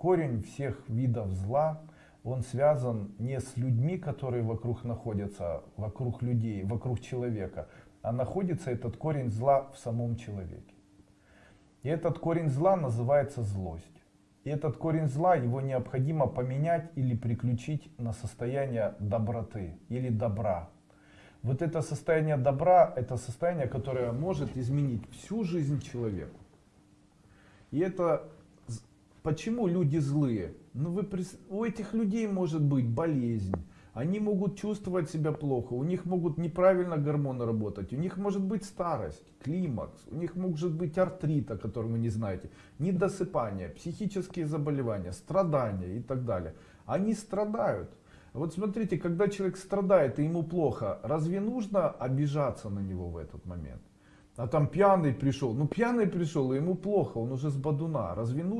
корень всех видов зла, он связан не с людьми, которые вокруг находятся, вокруг людей, вокруг человека, а находится этот корень зла в самом человеке. И этот корень зла называется злость. И этот корень зла, его необходимо поменять или приключить на состояние доброты или добра. Вот это состояние добра, это состояние, которое может изменить всю жизнь человеку. И это почему люди злые? Ну вы, у этих людей может быть болезнь, они могут чувствовать себя плохо, у них могут неправильно гормоны работать, у них может быть старость, климакс, у них может быть артрит, о котором вы не знаете, недосыпание, психические заболевания, страдания и так далее. Они страдают. Вот смотрите, когда человек страдает и ему плохо, разве нужно обижаться на него в этот момент? А там пьяный пришел, ну пьяный пришел и ему плохо, он уже с бадуна, разве нужно?